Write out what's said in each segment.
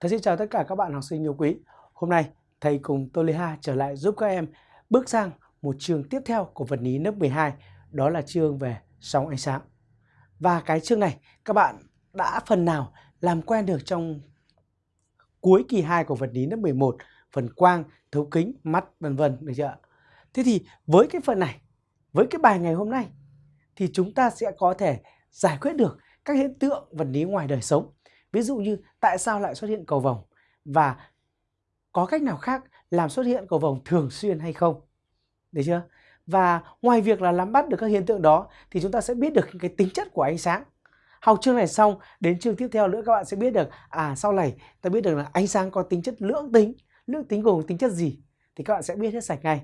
Thầy xin chào tất cả các bạn học sinh yêu quý. Hôm nay thầy cùng ToLiHa trở lại giúp các em bước sang một chương tiếp theo của vật lý lớp 12, đó là chương về sóng ánh sáng. Và cái chương này các bạn đã phần nào làm quen được trong cuối kỳ 2 của vật lý lớp 11, phần quang, thấu kính, mắt vân vân được chưa? Thế thì với cái phần này, với cái bài ngày hôm nay thì chúng ta sẽ có thể giải quyết được các hiện tượng vật lý ngoài đời sống Ví dụ như tại sao lại xuất hiện cầu vồng và có cách nào khác làm xuất hiện cầu vồng thường xuyên hay không? Được chưa? Và ngoài việc là nắm bắt được các hiện tượng đó thì chúng ta sẽ biết được cái tính chất của ánh sáng. Học chương này xong, đến chương tiếp theo nữa các bạn sẽ biết được à sau này ta biết được là ánh sáng có tính chất lưỡng tính. Lưỡng tính gồm tính chất gì? Thì các bạn sẽ biết hết sạch ngay.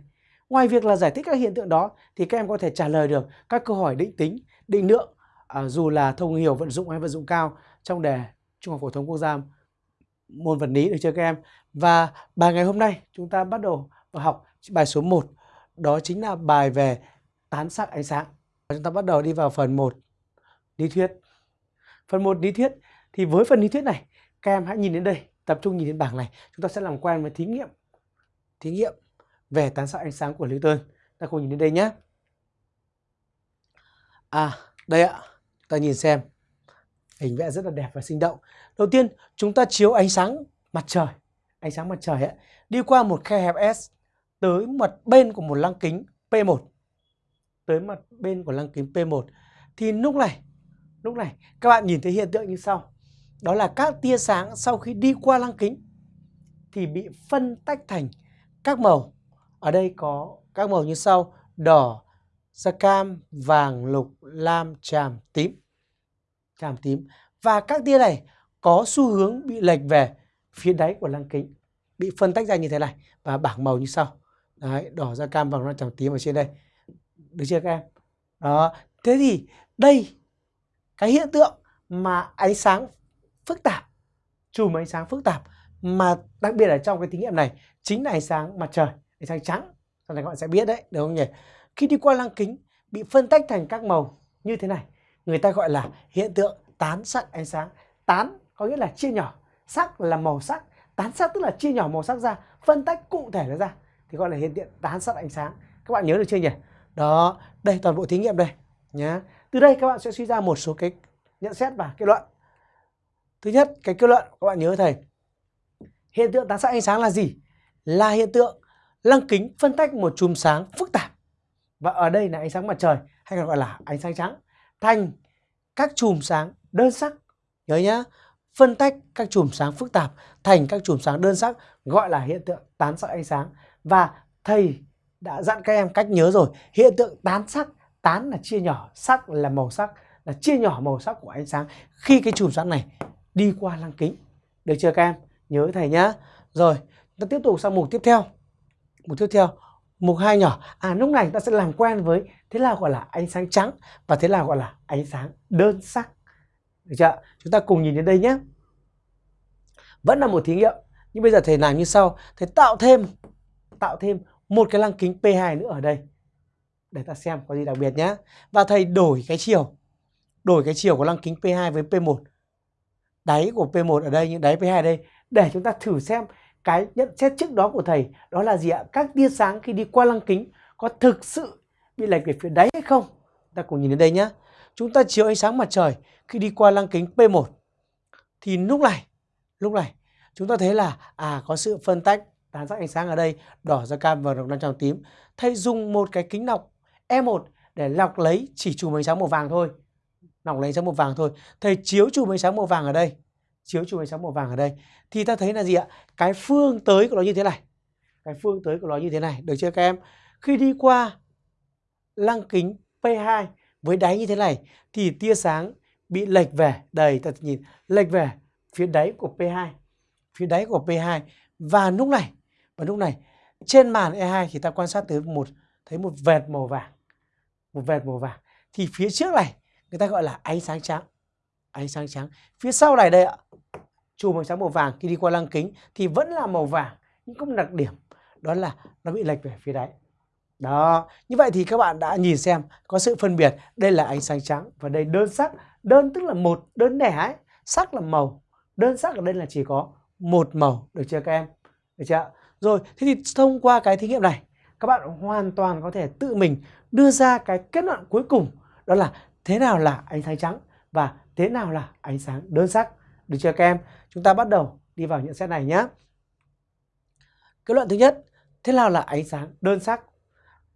Ngoài việc là giải thích các hiện tượng đó thì các em có thể trả lời được các câu hỏi định tính, định lượng à, dù là thông hiểu vận dụng hay vận dụng cao trong đề Trung học phổ thông quốc gia môn vật lý được chưa các em? Và bài ngày hôm nay chúng ta bắt đầu vào học bài số 1 đó chính là bài về tán sắc ánh sáng. Chúng ta bắt đầu đi vào phần 1 lý thuyết. Phần 1 lý thuyết thì với phần lý thuyết này các em hãy nhìn đến đây, tập trung nhìn đến bảng này, chúng ta sẽ làm quen với thí nghiệm. Thí nghiệm về tán sắc ánh sáng của Newton. Ta cùng nhìn đến đây nhé. À, đây ạ. Ta nhìn xem hình vẽ rất là đẹp và sinh động. Đầu tiên chúng ta chiếu ánh sáng mặt trời, ánh sáng mặt trời ấy, đi qua một khe hẹp S tới mặt bên của một lăng kính P1. Tới mặt bên của lăng kính P1 thì lúc này, lúc này các bạn nhìn thấy hiện tượng như sau. Đó là các tia sáng sau khi đi qua lăng kính thì bị phân tách thành các màu. Ở đây có các màu như sau: đỏ, da cam, vàng, lục, lam, tràm, tím tràm tím. Và các tia này có xu hướng bị lệch về phía đáy của lăng kính, bị phân tách ra như thế này và bảng màu như sau. Đấy, đỏ da cam vàng tràm tím ở trên đây. Được chưa các em? Đó, thế thì đây, cái hiện tượng mà ánh sáng phức tạp, chùm ánh sáng phức tạp mà đặc biệt là trong cái thí nghiệm này chính là ánh sáng mặt trời, ánh sáng trắng. Sau này các bạn sẽ biết đấy được không nhỉ? Khi đi qua lăng kính bị phân tách thành các màu như thế này người ta gọi là hiện tượng tán sắc ánh sáng. Tán có nghĩa là chia nhỏ. Sắc là màu sắc. Tán sắc tức là chia nhỏ màu sắc ra, phân tách cụ thể nó ra. Thì gọi là hiện tượng tán sắc ánh sáng. Các bạn nhớ được chưa nhỉ? Đó, đây, toàn bộ thí nghiệm đây, nhá. Từ đây các bạn sẽ suy ra một số cái, nhận xét và kết luận. Thứ nhất, cái kết luận, các bạn nhớ thầy. Hiện tượng tán sắc ánh sáng là gì? Là hiện tượng lăng kính phân tách một chùm sáng phức tạp. Và ở đây là ánh sáng mặt trời, hay còn gọi là ánh sáng trắng thành các chùm sáng đơn sắc. Nhớ nhá, phân tách các chùm sáng phức tạp thành các chùm sáng đơn sắc, gọi là hiện tượng tán sắc ánh sáng. Và thầy đã dặn các em cách nhớ rồi, hiện tượng tán sắc, tán là chia nhỏ, sắc là màu sắc, là chia nhỏ màu sắc của ánh sáng. Khi cái chùm sáng này đi qua lăng kính, được chưa các em? Nhớ thầy nhá. Rồi, ta tiếp tục sang mục tiếp theo. Mục tiếp theo mục hai nhỏ. À lúc này ta sẽ làm quen với, thế nào gọi là ánh sáng trắng và thế nào gọi là ánh sáng đơn sắc. Được chưa chúng ta cùng nhìn đến đây nhé. Vẫn là một thí nghiệm, nhưng bây giờ thầy làm như sau. Thầy tạo thêm tạo thêm một cái lăng kính P2 nữa ở đây. Để ta xem có gì đặc biệt nhé. Và thầy đổi cái chiều, đổi cái chiều của lăng kính P2 với P1 đáy của P1 ở đây, nhưng đáy P2 ở đây. Để chúng ta thử xem cái nhận xét trước đó của thầy đó là gì ạ? Các tia sáng khi đi qua lăng kính có thực sự bị lệch về phía đáy hay không? Ta cùng nhìn đến đây nhé. Chúng ta chiếu ánh sáng mặt trời khi đi qua lăng kính P1 thì lúc này, lúc này chúng ta thấy là à có sự phân tách tán sắc ánh sáng ở đây đỏ da cam và đồng trắng tím. Thầy dùng một cái kính lọc E1 để lọc lấy chỉ chùm ánh sáng màu vàng thôi. Lọc lấy ánh sáng màu vàng thôi. Thầy chiếu chùm ánh sáng màu vàng ở đây chiếu chùm ánh sáng màu vàng ở đây. Thì ta thấy là gì ạ? Cái phương tới của nó như thế này. Cái phương tới của nó như thế này. Được chưa các em? Khi đi qua lăng kính P2 với đáy như thế này thì tia sáng bị lệch về. Đây, ta nhìn, lệch về phía đáy của P2 phía đáy của P2 và lúc này, và lúc này, trên màn E2 thì ta quan sát tới một, thấy một vệt màu vàng. Một vệt màu vàng. Thì phía trước này, người ta gọi là ánh sáng trắng. Ánh sáng trắng. Phía sau này đây ạ chùm ánh sáng màu vàng, khi đi qua lăng kính thì vẫn là màu vàng, nhưng có một đặc điểm, đó là nó bị lệch về phía đáy. Đó, như vậy thì các bạn đã nhìn xem, có sự phân biệt, đây là ánh sáng trắng và đây đơn sắc. Đơn tức là một, đơn lẻ ấy, sắc là màu, đơn sắc ở đây là chỉ có một màu, được chưa các em? Được chưa rồi, thế thì thông qua cái thí nghiệm này, các bạn hoàn toàn có thể tự mình đưa ra cái kết luận cuối cùng, đó là thế nào là ánh sáng trắng và thế nào là ánh sáng đơn sắc được chưa các em? Chúng ta bắt đầu đi vào nhận xét này nhé kết luận thứ nhất, thế nào là ánh sáng đơn sắc?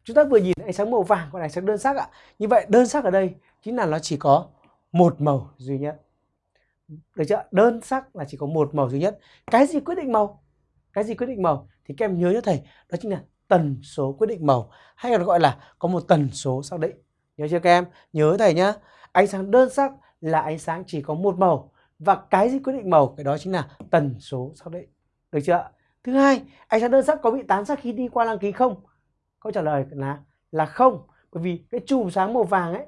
Chúng ta vừa nhìn ánh sáng màu vàng còn ánh sáng đơn sắc ạ. Như vậy, đơn sắc ở đây chính là nó chỉ có một màu duy nhất. Được chưa? Đơn sắc là chỉ có một màu duy nhất. Cái gì quyết định màu? Cái gì quyết định màu? Thì các em nhớ cho thầy, đó chính là tần số quyết định màu. Hay còn gọi là có một tần số xác định. Nhớ chưa các em? Nhớ thầy nhá. Ánh sáng đơn sắc là ánh sáng chỉ có một màu và cái gì quyết định màu cái đó chính là tần số xác định. Được chưa thứ hai ánh sáng đơn sắc có bị tán sắc khi đi qua lăng kính không? Câu trả lời là là không. Bởi vì cái chùm sáng màu vàng ấy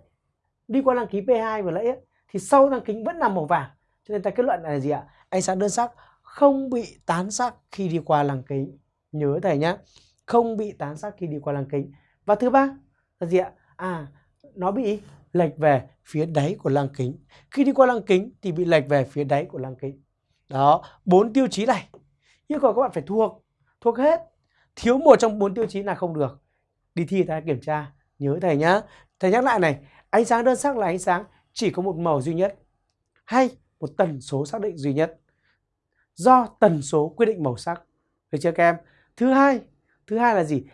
đi qua lăng kính P2 vừa nãy ấy, thì sau lăng kính vẫn là màu vàng. Cho nên ta kết luận là gì ạ? Ánh sáng đơn sắc không bị tán sắc khi đi qua lăng kính. Nhớ thầy nhé không bị tán sắc khi đi qua lăng kính. Và thứ ba là gì ạ? À nó bị lệch về phía đáy của lăng kính. Khi đi qua lăng kính thì bị lệch về phía đáy của lăng kính. Đó, bốn tiêu chí này. Yêu cầu các bạn phải thuộc thuộc hết. Thiếu một trong bốn tiêu chí là không được. Đi thi ta kiểm tra, nhớ thầy nhá. Thầy nhắc lại này, ánh sáng đơn sắc là ánh sáng, chỉ có một màu duy nhất, hay một tần số xác định duy nhất. Do tần số quyết định màu sắc. Được chưa các em? Thứ hai thứ hai là gì?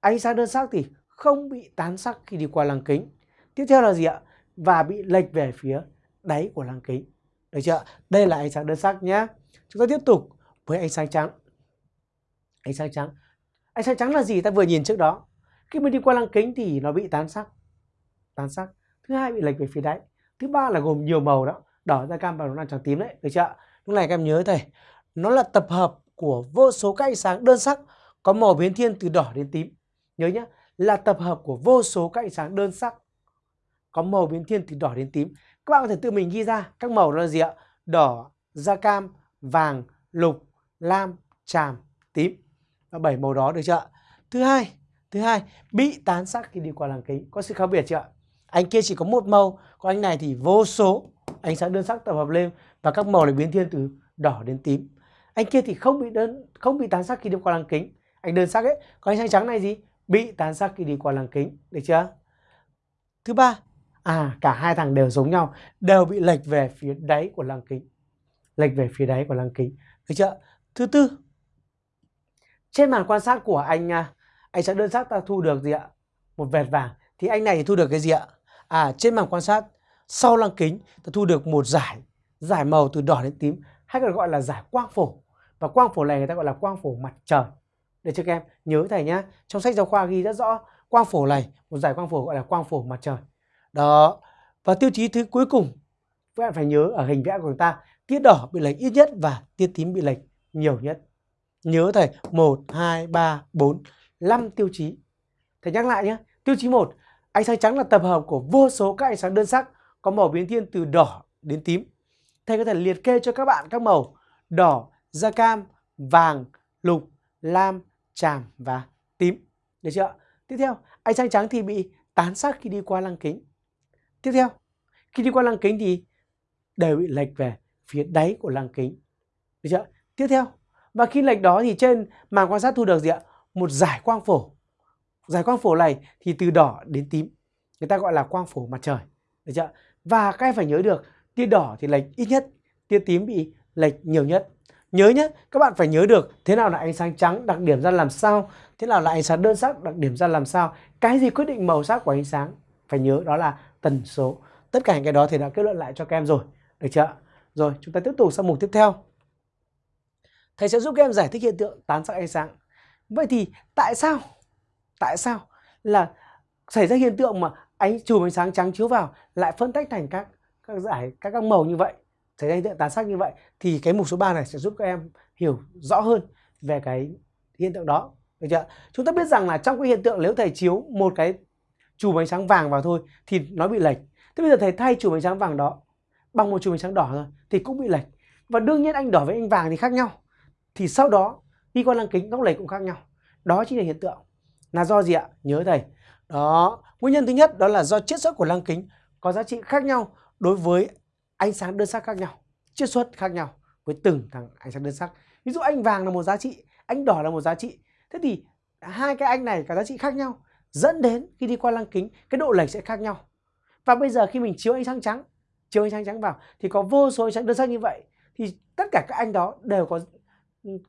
Ánh sáng đơn sắc thì không bị tán sắc khi đi qua lăng kính tiếp theo là gì ạ? Và bị lệch về phía đáy của lăng kính. Được chưa đây là ánh sáng đơn sắc nhé chúng ta tiếp tục với ánh sáng trắng. Ánh sáng trắng. Ánh sáng trắng là gì? Ta vừa nhìn trước đó. Khi mình đi qua lăng kính thì nó bị tán sắc. Tán sắc. Thứ hai, bị lệch về phía đáy. Thứ ba là gồm nhiều màu đó. Đỏ da cam và nó trắng tím đấy. Được chưa lúc này các em nhớ thầy nó là tập hợp của vô số các ánh sáng đơn sắc có màu biến thiên từ đỏ đến tím. Nhớ nhé là tập hợp của vô số các ánh sáng đơn sắc có màu biến thiên từ đỏ đến tím. Các bạn có thể tự mình ghi ra các màu đó là gì ạ? Đỏ, da cam, vàng, lục, lam, tràm, tím. Và bảy màu đó được chưa thứ hai thứ hai, bị tán sắc khi đi qua lăng kính. Có sự khác biệt chưa anh kia chỉ có một màu, còn anh này thì vô số. Ánh sáng đơn sắc tập hợp lên và các màu lại biến thiên từ đỏ đến tím. Anh kia thì không bị đơn, không bị tán sắc khi đi qua lăng kính. Anh đơn sắc ấy, còn ánh sáng trắng này gì? Bị tán sắc khi đi qua lăng kính. Được chưa? Thứ ba à cả hai thằng đều giống nhau, đều bị lệch về phía đáy của lăng kính. Lệch về phía đáy của lăng kính. Được chưa? Thứ tư, trên màn quan sát của anh à, anh sẽ đơn sắc ta thu được gì ạ? Một vệt vàng. Thì anh này thì thu được cái gì ạ? À trên màn quan sát sau lăng kính, ta thu được một giải giải màu từ đỏ đến tím, hay còn gọi là giải quang phổ. Và quang phổ này người ta gọi là quang phổ mặt trời. Để cho các em? Nhớ thầy nhá. Trong sách giáo khoa ghi rất rõ quang phổ này, một giải quang phổ gọi là quang phổ mặt trời đó. Và tiêu chí thứ cuối cùng, các bạn phải nhớ ở hình vẽ của chúng ta, tiết đỏ bị lệch ít nhất và tiết tím bị lệch nhiều nhất. Nhớ thầy 1 2 3 4 5 tiêu chí. Thầy nhắc lại nhé, tiêu chí 1 ánh sáng trắng là tập hợp của vô số các ánh sáng đơn sắc có màu biến thiên từ đỏ đến tím. Thầy có thể liệt kê cho các bạn các màu đỏ, da cam, vàng, lục, lam, tràm và tím. Được chưa tiếp theo, ánh sáng trắng thì bị tán sắc khi đi qua lăng kính tiếp theo, khi đi qua lăng kính thì đều bị lệch về phía đáy của lăng kính. Được chưa? Tiếp theo, và khi lệch đó thì trên màn quan sát thu được gì ạ? Một giải quang phổ. Giải quang phổ này thì từ đỏ đến tím, người ta gọi là quang phổ mặt trời. Được chưa? Và các em phải nhớ được, tia đỏ thì lệch ít nhất, tia tím bị lệch nhiều nhất. Nhớ nhé, các bạn phải nhớ được thế nào là ánh sáng trắng đặc điểm ra làm sao, thế nào là ánh sáng đơn sắc đặc điểm ra làm sao. Cái gì quyết định màu sắc của ánh sáng? Phải nhớ đó là tần số. Tất cả những cái đó thì đã kết luận lại cho các em rồi. Được chưa rồi, chúng ta tiếp tục sang mục tiếp theo. Thầy sẽ giúp các em giải thích hiện tượng tán sắc ánh sáng. Vậy thì tại sao tại sao là xảy ra hiện tượng mà ánh, chùm ánh sáng trắng chiếu vào lại phân tách thành các các giải, các các màu như vậy? Xảy ra hiện tượng tán sắc như vậy thì cái mục số 3 này sẽ giúp các em hiểu rõ hơn về cái hiện tượng đó. Được chưa chúng ta biết rằng là trong cái hiện tượng nếu thầy chiếu một cái chùm ánh sáng vàng vào thôi thì nó bị lệch. Thế bây giờ thầy thay chùm ánh sáng vàng đó bằng một chùm ánh sáng đỏ rồi thì cũng bị lệch. Và đương nhiên anh đỏ với anh vàng thì khác nhau. Thì sau đó đi qua lăng kính góc lệch cũng khác nhau. Đó chính là hiện tượng. Là do gì ạ? Nhớ thầy. Đó, nguyên nhân thứ nhất đó là do chiết xuất của lăng kính có giá trị khác nhau đối với ánh sáng đơn sắc khác nhau, chiết xuất khác nhau với từng thằng ánh sáng đơn sắc. Ví dụ anh vàng là một giá trị, anh đỏ là một giá trị. Thế thì hai cái anh này cả giá trị khác nhau dẫn đến khi đi qua lăng kính, cái độ lệch sẽ khác nhau. Và bây giờ khi mình chiếu ánh sáng trắng, chiếu ánh sáng trắng vào, thì có vô số ánh sáng đơn sắc như vậy, thì tất cả các anh đó đều có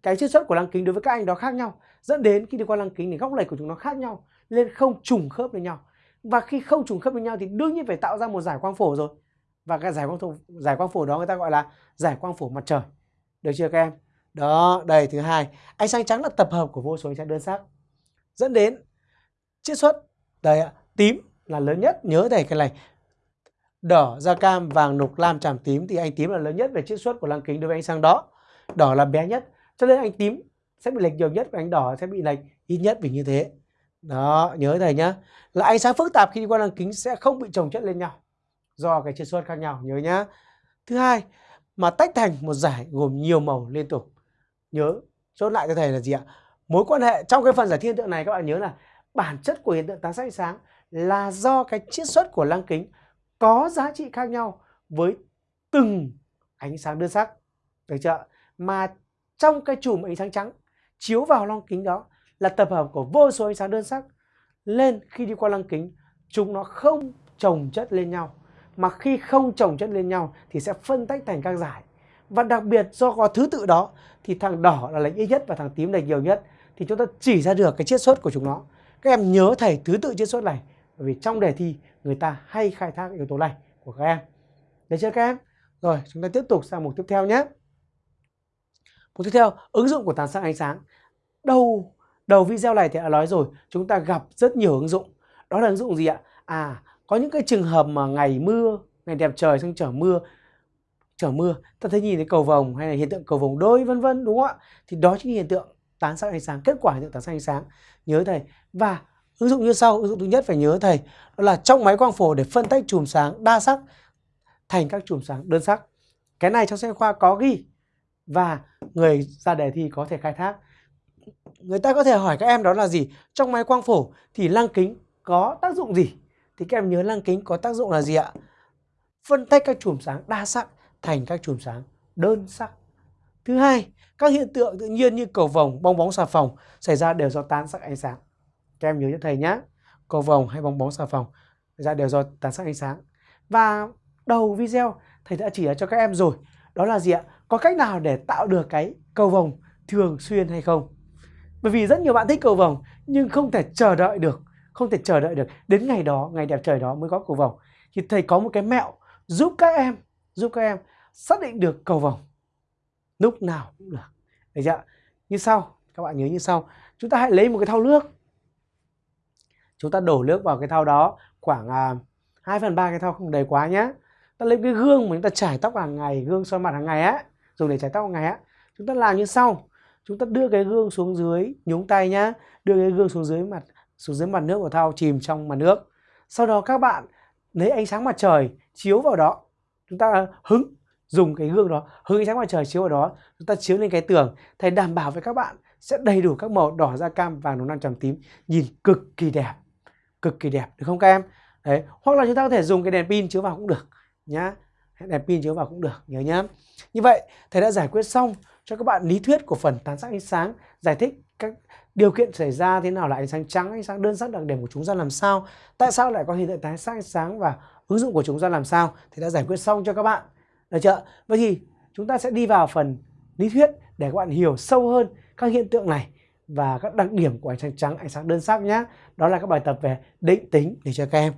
cái chiết xuất của lăng kính đối với các anh đó khác nhau, dẫn đến khi đi qua lăng kính thì góc lệch của chúng nó khác nhau, nên không trùng khớp với nhau. Và khi không trùng khớp với nhau thì đương nhiên phải tạo ra một giải quang phổ rồi. Và cái giải quang phổ, giải quang phổ đó người ta gọi là giải quang phổ mặt trời. Được chưa các em? Đó, đây, thứ hai. Ánh sáng trắng là tập hợp của vô số ánh sáng đơn sắc, dẫn đến chiết xuất. Đây ạ, tím là lớn nhất, nhớ thầy cái này. Đỏ, da cam, vàng, nục, lam, tràm tím. Thì anh tím là lớn nhất về chiết xuất của lăng kính đối với ánh sáng đó. Đỏ là bé nhất, cho nên anh tím sẽ bị lệch nhiều nhất và anh đỏ sẽ bị lệch ít nhất vì như thế. Đó, nhớ thầy nhá. Là ánh sáng phức tạp khi đi qua lăng kính sẽ không bị chồng chất lên nhau, do cái chiết xuất khác nhau, nhớ nhá. Thứ hai, mà tách thành một giải gồm nhiều màu liên tục. Nhớ, chốt lại cho thầy là gì ạ? Mối quan hệ, trong cái phần giải thiên tượng này các bạn nhớ là bản chất của hiện tượng tán sắc ánh sáng là do cái chiết xuất của lăng kính có giá trị khác nhau với từng ánh sáng đơn sắc. Được chưa mà trong cái chùm ánh sáng trắng chiếu vào lăng kính đó là tập hợp của vô số ánh sáng đơn sắc. Lên khi đi qua lăng kính, chúng nó không chồng chất lên nhau. Mà khi không chồng chất lên nhau thì sẽ phân tách thành các giải. Và đặc biệt do có thứ tự đó thì thằng đỏ là lệch ít nhất và thằng tím lệch nhiều nhất. Thì chúng ta chỉ ra được cái chiết xuất của chúng nó các em nhớ thầy thứ tự chiết xuất này, bởi vì trong đề thi người ta hay khai thác yếu tố này của các em. Được chưa các em? Rồi, chúng ta tiếp tục sang mục tiếp theo nhé. Mục tiếp theo, ứng dụng của tán sắc ánh sáng. Đầu đầu video này thì đã nói rồi, chúng ta gặp rất nhiều ứng dụng. Đó là ứng dụng gì ạ? À có những cái trường hợp mà ngày mưa, ngày đẹp trời xong trở mưa trở mưa, ta thấy nhìn thấy cầu vồng hay là hiện tượng cầu vồng đôi, vân vân, đúng không ạ? Thì đó chính là hiện tượng tán sắc ánh sáng, kết quả hiện tượng tán sắc ánh sáng. Nhớ thầy và ứng dụng như sau, ứng dụng thứ nhất phải nhớ thầy, đó là trong máy quang phổ để phân tách chùm sáng đa sắc thành các chùm sáng đơn sắc. Cái này trong sách khoa có ghi và người ra đề thi có thể khai thác. Người ta có thể hỏi các em đó là gì? Trong máy quang phổ thì lăng kính có tác dụng gì? Thì các em nhớ lăng kính có tác dụng là gì ạ? Phân tách các chùm sáng đa sắc thành các chùm sáng đơn sắc. Thứ hai, các hiện tượng tự nhiên như cầu vồng, bong bóng, xà phòng xảy ra đều do tán sắc ánh sáng các em nhớ cho thầy nhé cầu vồng hay bong bóng xà phòng ra đều do tán sắc ánh sáng. Và đầu video, thầy đã chỉ cho các em rồi. Đó là gì ạ? Có cách nào để tạo được cái cầu vồng thường xuyên hay không? Bởi vì rất nhiều bạn thích cầu vồng, nhưng không thể chờ đợi được, không thể chờ đợi được. Đến ngày đó, ngày đẹp trời đó mới có cầu vồng. Thì thầy có một cái mẹo giúp các em, giúp các em xác định được cầu vồng lúc nào cũng được. Được chưa như sau, các bạn nhớ như sau. Chúng ta hãy lấy một cái thau nước chúng ta đổ nước vào cái thau đó khoảng à, 2 phần ba cái thau không đầy quá nhé ta lấy cái gương mà chúng ta chải tóc hàng ngày gương soi mặt hàng ngày á dùng để chải tóc hàng ngày á chúng ta làm như sau. Chúng ta đưa cái gương xuống dưới nhúng tay nhá đưa cái gương xuống dưới mặt xuống dưới mặt nước của thau chìm trong mặt nước. Sau đó các bạn lấy ánh sáng mặt trời chiếu vào đó. Chúng ta hứng dùng cái gương đó hứng ánh sáng mặt trời chiếu vào đó chúng ta chiếu lên cái tường. Thầy đảm bảo với các bạn sẽ đầy đủ các màu đỏ da cam vàng nó nam trầm tím. Nhìn cực kỳ đẹp cực kỳ đẹp, được không các em? Đấy, hoặc là chúng ta có thể dùng cái đèn pin chiếu vào cũng được nhá. Đèn pin chiếu vào cũng được, nhớ nhá. Như vậy, thầy đã giải quyết xong cho các bạn lý thuyết của phần tán sắc ánh sáng, giải thích các điều kiện xảy ra thế nào là ánh sáng trắng, ánh sáng đơn sắc đặc điểm của chúng ra làm sao, tại sao lại có hiện tượng tán sắc ánh sáng và ứng dụng của chúng ra làm sao thì đã giải quyết xong cho các bạn. Được chưa? Vậy thì chúng ta sẽ đi vào phần lý thuyết để các bạn hiểu sâu hơn các hiện tượng này và các đặc điểm của ánh sáng trắng, ánh sáng đơn sắc nhé đó là các bài tập về định tính để cho các em.